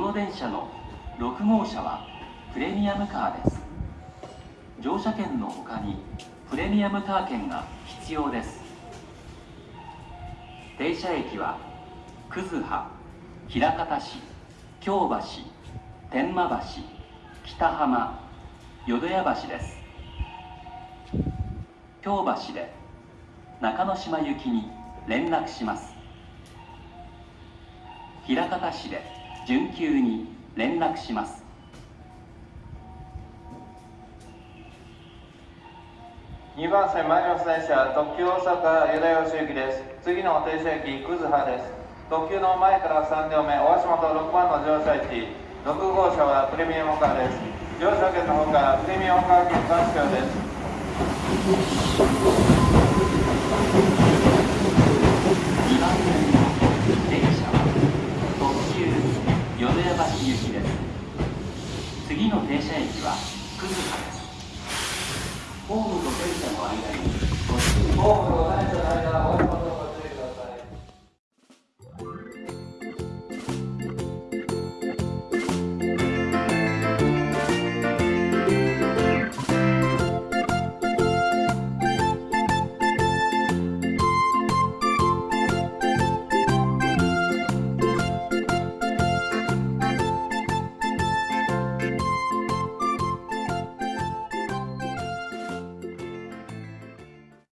この電車の6号車はプレミアムカーです。乗車券の他にプレミアムカー券が必要です。停車駅は葛葉枚方市京橋天満橋北浜淀屋橋です。京橋で中之島行きに連絡します。枚方市で準急に連絡します。2番線前の電車特急大阪淀屋吉行きです。次の停車駅葛葉です。特急の前から3両目大橋本6番の乗車駅。6号車はプレミアムカーです。乗車券のほかプレミアムカー券が必要です。橋行きです。次の停車駅は葛葉です。ホームと電車の間にご注意